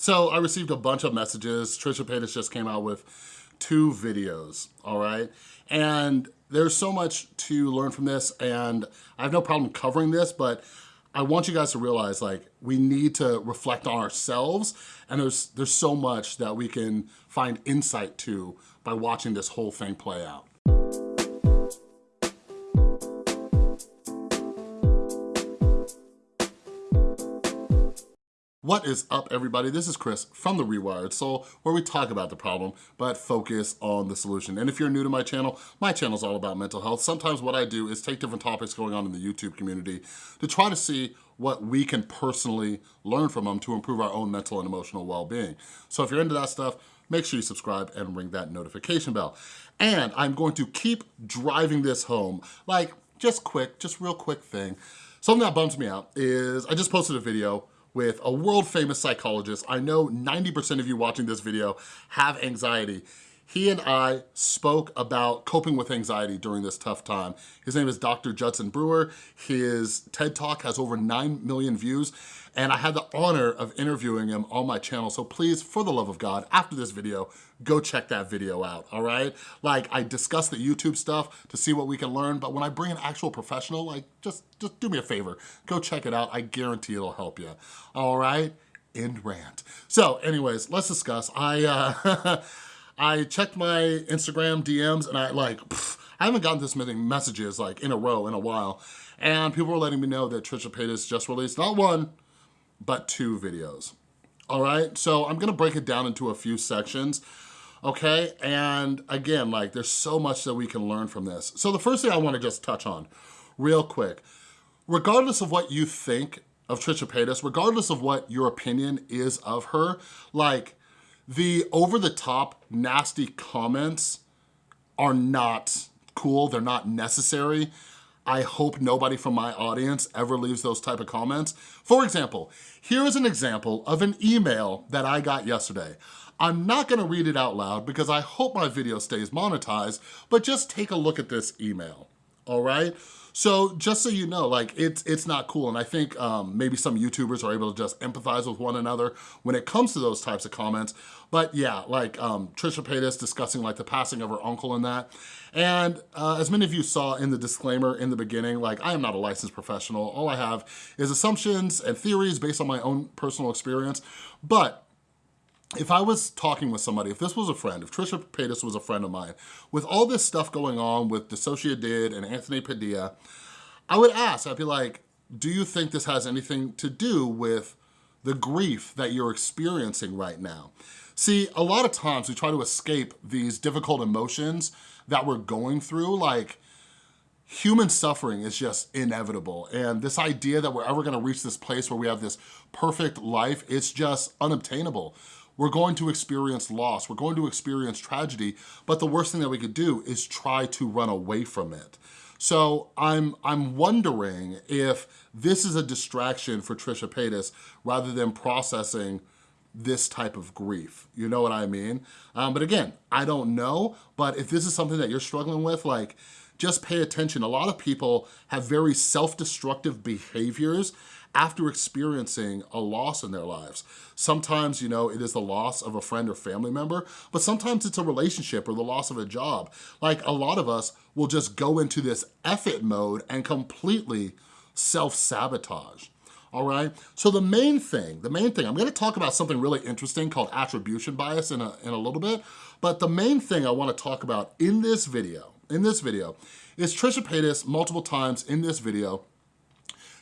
So I received a bunch of messages. Trisha Paytas just came out with two videos, all right? And there's so much to learn from this and I have no problem covering this, but I want you guys to realize like we need to reflect on ourselves and there's there's so much that we can find insight to by watching this whole thing play out. What is up everybody? This is Chris from The Rewired Soul where we talk about the problem but focus on the solution. And if you're new to my channel, my channel is all about mental health. Sometimes what I do is take different topics going on in the YouTube community to try to see what we can personally learn from them to improve our own mental and emotional well-being. So if you're into that stuff, make sure you subscribe and ring that notification bell. And I'm going to keep driving this home, like just quick, just real quick thing. Something that bums me out is I just posted a video with a world famous psychologist. I know 90% of you watching this video have anxiety. He and I spoke about coping with anxiety during this tough time. His name is Dr. Judson Brewer. His TED Talk has over 9 million views and I had the honor of interviewing him on my channel. So please, for the love of God, after this video, go check that video out, all right? Like, I discuss the YouTube stuff to see what we can learn, but when I bring an actual professional, like, just, just do me a favor. Go check it out. I guarantee it'll help you, all right? End rant. So anyways, let's discuss. I, uh, I checked my Instagram DMs and I like, pff, I haven't gotten this many messages like in a row in a while. And people were letting me know that Trisha Paytas just released not one, but two videos. All right, so I'm gonna break it down into a few sections, okay? And again, like there's so much that we can learn from this. So the first thing I wanna just touch on real quick, regardless of what you think of Trisha Paytas, regardless of what your opinion is of her, like the over-the-top nasty comments are not cool, they're not necessary. I hope nobody from my audience ever leaves those type of comments. For example, here is an example of an email that I got yesterday. I'm not gonna read it out loud because I hope my video stays monetized, but just take a look at this email, all right? So just so you know, like it's it's not cool. And I think um, maybe some YouTubers are able to just empathize with one another when it comes to those types of comments. But yeah, like um, Trisha Paytas discussing like the passing of her uncle and that. And uh, as many of you saw in the disclaimer in the beginning, like I am not a licensed professional. All I have is assumptions and theories based on my own personal experience. But if I was talking with somebody, if this was a friend, if Trisha Paytas was a friend of mine, with all this stuff going on with DissociaDID and Anthony Padilla, I would ask, I'd be like, do you think this has anything to do with the grief that you're experiencing right now? See, a lot of times we try to escape these difficult emotions that we're going through, like human suffering is just inevitable. And this idea that we're ever gonna reach this place where we have this perfect life, it's just unobtainable. We're going to experience loss, we're going to experience tragedy, but the worst thing that we could do is try to run away from it. So I'm, I'm wondering if this is a distraction for Trisha Paytas rather than processing this type of grief. You know what I mean? Um, but again, I don't know, but if this is something that you're struggling with, like, just pay attention. A lot of people have very self-destructive behaviors after experiencing a loss in their lives. Sometimes, you know, it is the loss of a friend or family member, but sometimes it's a relationship or the loss of a job. Like a lot of us will just go into this effort mode and completely self-sabotage all right? So the main thing, the main thing, I'm gonna talk about something really interesting called attribution bias in a, in a little bit, but the main thing I wanna talk about in this video, in this video, is Trisha Paytas multiple times in this video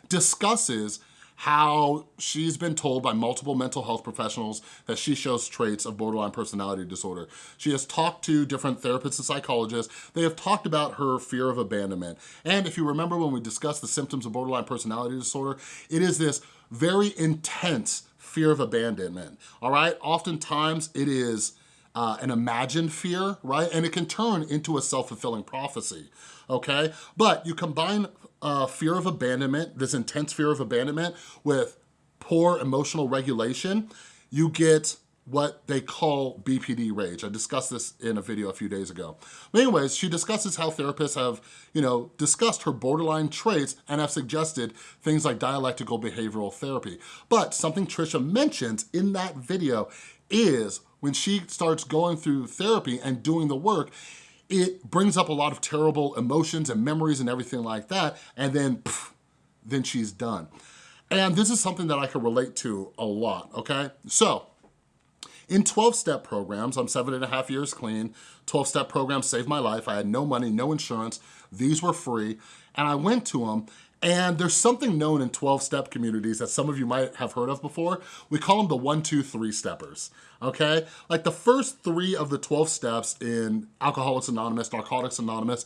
discusses how she's been told by multiple mental health professionals that she shows traits of borderline personality disorder. She has talked to different therapists and psychologists. They have talked about her fear of abandonment. And if you remember when we discussed the symptoms of borderline personality disorder, it is this very intense fear of abandonment, all right? Oftentimes it is uh, an imagined fear, right? And it can turn into a self-fulfilling prophecy, okay? But you combine uh, fear of abandonment, this intense fear of abandonment with poor emotional regulation, you get what they call BPD rage. I discussed this in a video a few days ago. But anyways, she discusses how therapists have, you know, discussed her borderline traits and have suggested things like dialectical behavioral therapy. But something Trisha mentions in that video is when she starts going through therapy and doing the work, it brings up a lot of terrible emotions and memories and everything like that, and then, pff, then she's done. And this is something that I can relate to a lot, okay? So, in 12-step programs, I'm seven and a half years clean, 12-step programs saved my life. I had no money, no insurance. These were free. And I went to them and there's something known in 12-step communities that some of you might have heard of before. We call them the one, two, three steppers, okay? Like the first three of the 12 steps in Alcoholics Anonymous, Narcotics Anonymous,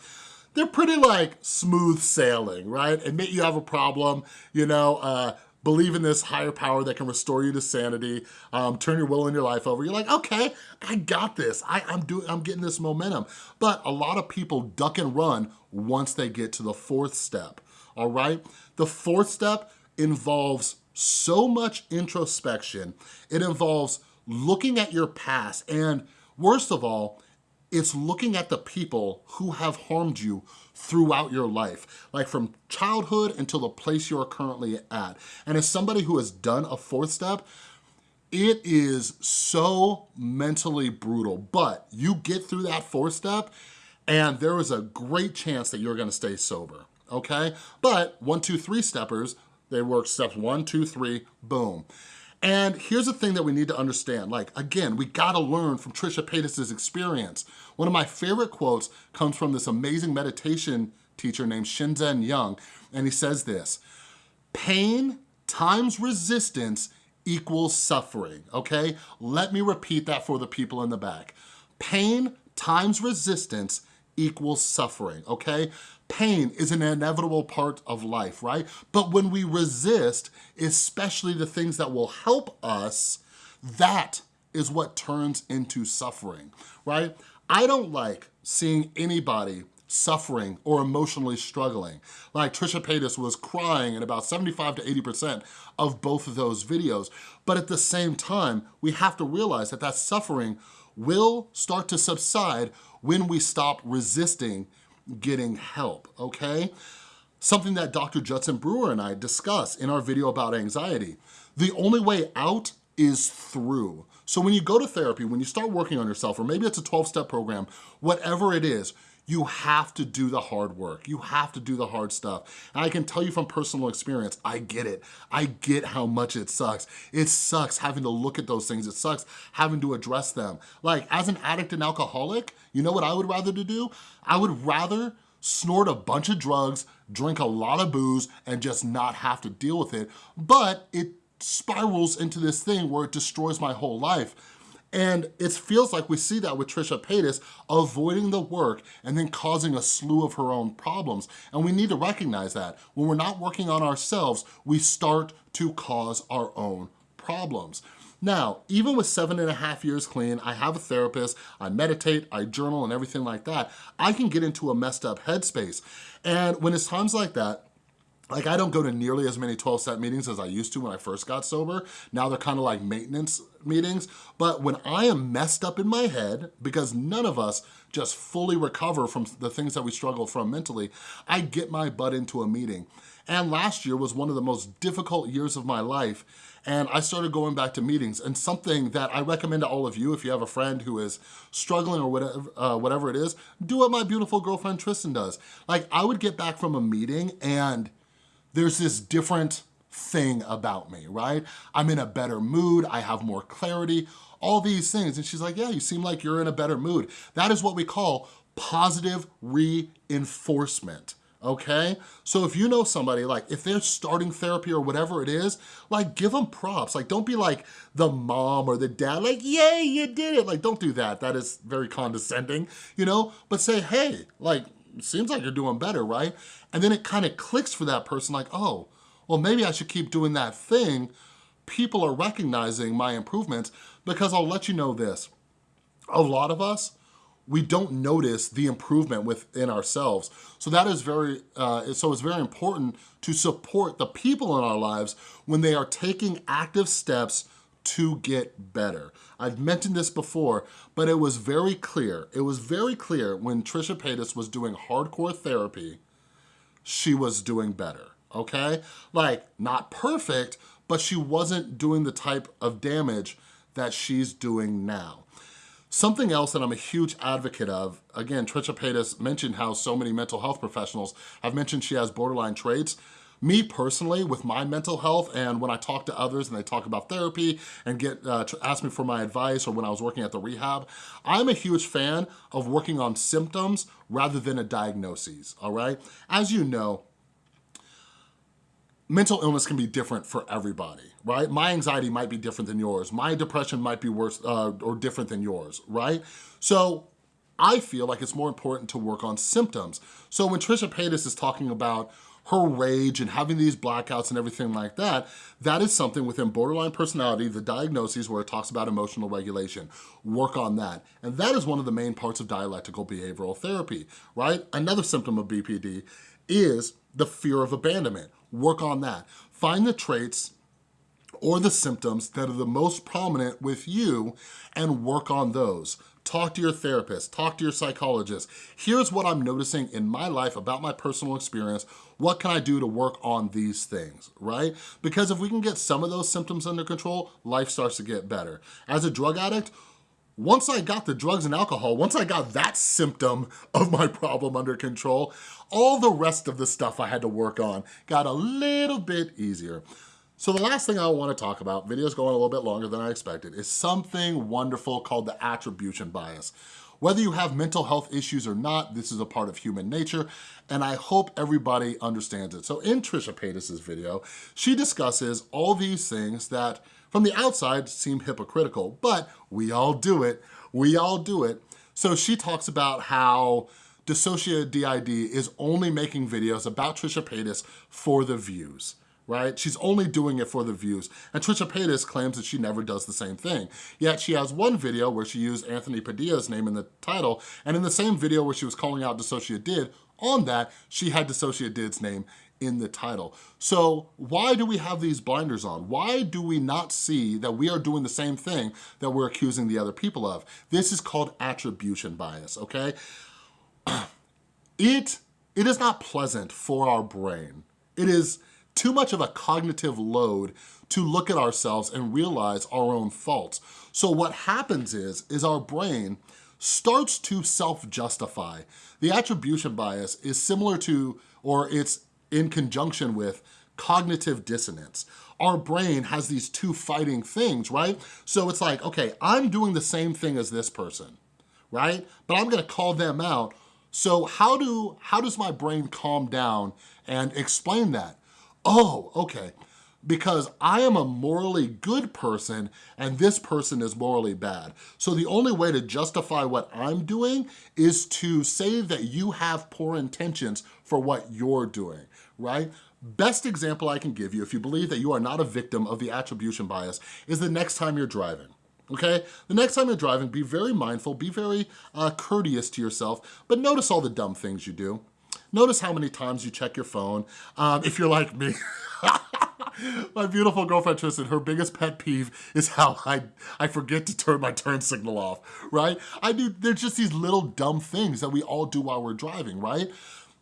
they're pretty like smooth sailing, right? Admit you have a problem, you know, uh, believe in this higher power that can restore you to sanity, um, turn your will and your life over. You're like, okay, I got this. I, I'm doing, I'm getting this momentum. But a lot of people duck and run once they get to the fourth step, all right? The fourth step involves so much introspection. It involves looking at your past and worst of all, it's looking at the people who have harmed you throughout your life, like from childhood until the place you are currently at. And as somebody who has done a fourth step, it is so mentally brutal, but you get through that fourth step and there is a great chance that you're gonna stay sober, okay? But one, two, three steppers, they work steps one, two, three, boom. And here's the thing that we need to understand. Like, again, we gotta learn from Trisha Paytas' experience. One of my favorite quotes comes from this amazing meditation teacher named Shinzen Young, and he says this, pain times resistance equals suffering, okay? Let me repeat that for the people in the back. Pain times resistance equals suffering, okay? Pain is an inevitable part of life, right? But when we resist, especially the things that will help us, that is what turns into suffering, right? I don't like seeing anybody suffering or emotionally struggling. Like Trisha Paytas was crying in about 75 to 80% of both of those videos. But at the same time, we have to realize that that suffering will start to subside when we stop resisting getting help, okay? Something that Dr. Judson Brewer and I discuss in our video about anxiety. The only way out is through. So when you go to therapy, when you start working on yourself, or maybe it's a 12-step program, whatever it is, you have to do the hard work. You have to do the hard stuff. And I can tell you from personal experience, I get it. I get how much it sucks. It sucks having to look at those things. It sucks having to address them. Like as an addict and alcoholic, you know what I would rather to do? I would rather snort a bunch of drugs, drink a lot of booze, and just not have to deal with it. But it spirals into this thing where it destroys my whole life. And it feels like we see that with Trisha Paytas avoiding the work and then causing a slew of her own problems. And we need to recognize that. When we're not working on ourselves, we start to cause our own problems. Now, even with seven and a half years clean, I have a therapist, I meditate, I journal and everything like that, I can get into a messed up headspace. And when it's times like that, like I don't go to nearly as many 12 step meetings as I used to when I first got sober. Now they're kind of like maintenance meetings. But when I am messed up in my head, because none of us just fully recover from the things that we struggle from mentally, I get my butt into a meeting. And last year was one of the most difficult years of my life. And I started going back to meetings and something that I recommend to all of you if you have a friend who is struggling or whatever, uh, whatever it is, do what my beautiful girlfriend Tristan does. Like I would get back from a meeting and there's this different thing about me, right? I'm in a better mood, I have more clarity, all these things. And she's like, yeah, you seem like you're in a better mood. That is what we call positive reinforcement okay? So if you know somebody, like if they're starting therapy or whatever it is, like give them props. Like don't be like the mom or the dad, like, yay, you did it. Like don't do that. That is very condescending, you know? But say, hey, like seems like you're doing better, right? And then it kind of clicks for that person like, oh, well, maybe I should keep doing that thing. People are recognizing my improvements because I'll let you know this. A lot of us, we don't notice the improvement within ourselves. So that is very, uh, so it's very important to support the people in our lives when they are taking active steps to get better. I've mentioned this before, but it was very clear. It was very clear when Trisha Paytas was doing hardcore therapy, she was doing better, okay? Like, not perfect, but she wasn't doing the type of damage that she's doing now. Something else that I'm a huge advocate of, again, Trisha Paytas mentioned how so many mental health professionals have mentioned she has borderline traits. Me personally, with my mental health, and when I talk to others and they talk about therapy and get uh, ask me for my advice, or when I was working at the rehab, I'm a huge fan of working on symptoms rather than a diagnosis, all right? As you know, mental illness can be different for everybody, right? My anxiety might be different than yours. My depression might be worse uh, or different than yours, right? So I feel like it's more important to work on symptoms. So when Trisha Paytas is talking about her rage and having these blackouts and everything like that, that is something within borderline personality, the diagnoses where it talks about emotional regulation. Work on that. And that is one of the main parts of dialectical behavioral therapy, right? Another symptom of BPD is the fear of abandonment. Work on that. Find the traits or the symptoms that are the most prominent with you and work on those. Talk to your therapist, talk to your psychologist. Here's what I'm noticing in my life about my personal experience. What can I do to work on these things, right? Because if we can get some of those symptoms under control, life starts to get better. As a drug addict, once I got the drugs and alcohol, once I got that symptom of my problem under control, all the rest of the stuff I had to work on got a little bit easier. So the last thing I wanna talk about, video's going a little bit longer than I expected, is something wonderful called the attribution bias. Whether you have mental health issues or not, this is a part of human nature, and I hope everybody understands it. So in Trisha Paytas' video, she discusses all these things that from the outside seem hypocritical, but we all do it, we all do it. So she talks about how DissociaDID is only making videos about Trisha Paytas for the views right? She's only doing it for the views. And Trisha Paytas claims that she never does the same thing. Yet she has one video where she used Anthony Padilla's name in the title, and in the same video where she was calling out DissociaDID, on that, she had DissociaDID's name in the title. So why do we have these blinders on? Why do we not see that we are doing the same thing that we're accusing the other people of? This is called attribution bias, okay? It, it is not pleasant for our brain. It is, too much of a cognitive load to look at ourselves and realize our own faults. So what happens is, is our brain starts to self-justify. The attribution bias is similar to, or it's in conjunction with, cognitive dissonance. Our brain has these two fighting things, right? So it's like, okay, I'm doing the same thing as this person, right? But I'm gonna call them out. So how, do, how does my brain calm down and explain that? Oh, okay, because I am a morally good person and this person is morally bad. So the only way to justify what I'm doing is to say that you have poor intentions for what you're doing, right? Best example I can give you, if you believe that you are not a victim of the attribution bias, is the next time you're driving okay? The next time you're driving, be very mindful, be very uh, courteous to yourself, but notice all the dumb things you do. Notice how many times you check your phone. Um, if you're like me, my beautiful girlfriend Tristan, her biggest pet peeve is how I, I forget to turn my turn signal off, right? I do, there's just these little dumb things that we all do while we're driving, right?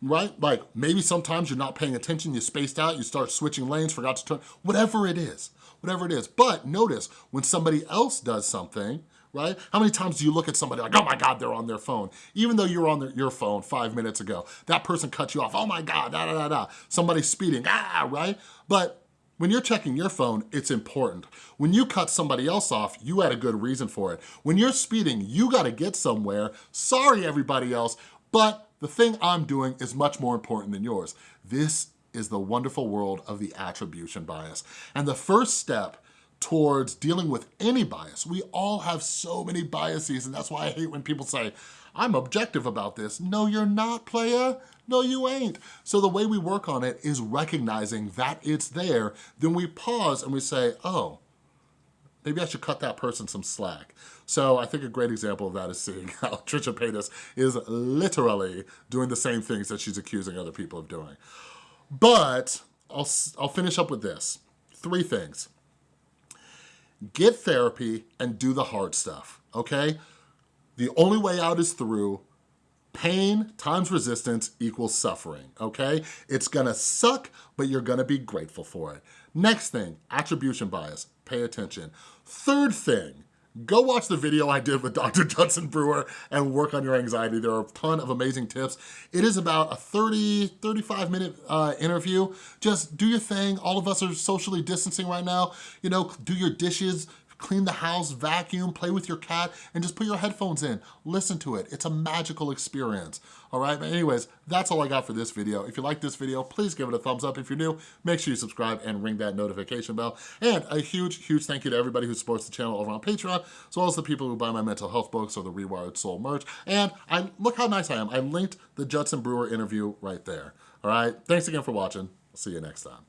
Right? Like maybe sometimes you're not paying attention, you spaced out, you start switching lanes, forgot to turn, whatever it is, whatever it is. But notice when somebody else does something, right? How many times do you look at somebody like, oh my God, they're on their phone. Even though you're on their, your phone five minutes ago, that person cut you off, oh my God, da da da da. Somebody's speeding, ah, right? But when you're checking your phone, it's important. When you cut somebody else off, you had a good reason for it. When you're speeding, you gotta get somewhere. Sorry, everybody else, but the thing I'm doing is much more important than yours. This is the wonderful world of the attribution bias. And the first step towards dealing with any bias. We all have so many biases and that's why I hate when people say, I'm objective about this. No, you're not, playa. No, you ain't. So the way we work on it is recognizing that it's there. Then we pause and we say, oh, maybe I should cut that person some slack. So I think a great example of that is seeing how Trisha Paytas is literally doing the same things that she's accusing other people of doing. But I'll, I'll finish up with this. Three things get therapy and do the hard stuff, okay? The only way out is through. Pain times resistance equals suffering, okay? It's gonna suck, but you're gonna be grateful for it. Next thing, attribution bias, pay attention. Third thing, go watch the video I did with Dr. Judson Brewer and work on your anxiety. There are a ton of amazing tips. It is about a 30, 35 minute uh, interview. Just do your thing. All of us are socially distancing right now. You know, do your dishes, clean the house, vacuum, play with your cat, and just put your headphones in. Listen to it. It's a magical experience. All right, but anyways, that's all I got for this video. If you like this video, please give it a thumbs up. If you're new, make sure you subscribe and ring that notification bell. And a huge, huge thank you to everybody who supports the channel over on Patreon, as well as the people who buy my mental health books or the Rewired Soul merch. And I look how nice I am. I linked the Judson Brewer interview right there. All right, thanks again for watching. I'll see you next time.